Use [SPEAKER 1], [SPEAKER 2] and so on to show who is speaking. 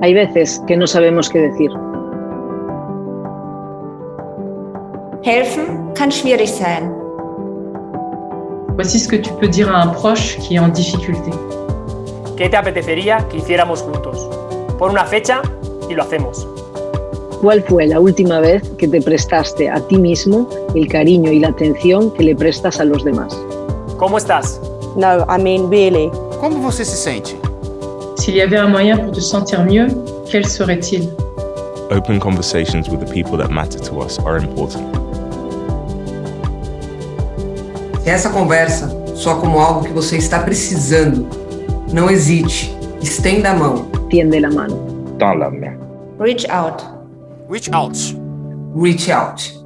[SPEAKER 1] Hay veces que no sabemos qué decir.
[SPEAKER 2] Helfen kann schwierig sein.
[SPEAKER 3] Voici ce que tu peux dire à un proche qui est en difficulté.
[SPEAKER 4] ¿Qué te apetecería que hiciéramos juntos? Pon una fecha y lo hacemos.
[SPEAKER 1] ¿Cuál fue la última vez que te prestaste a ti mismo el cariño y la atención que le prestas a los demás?
[SPEAKER 4] ¿Cómo estás?
[SPEAKER 5] No, I mean really.
[SPEAKER 6] Como você se sente?
[SPEAKER 3] S'il y avait un moyen pour te sentir mieux, quel serait-il
[SPEAKER 7] Open conversations with the people that matter to us are important.
[SPEAKER 8] Se essa conversa soa como algo que você está precisando, não hesite, estenda a mão.
[SPEAKER 1] Tiende la mano.
[SPEAKER 9] Dans la main.
[SPEAKER 2] Reach out.
[SPEAKER 6] Reach out.
[SPEAKER 8] Reach out.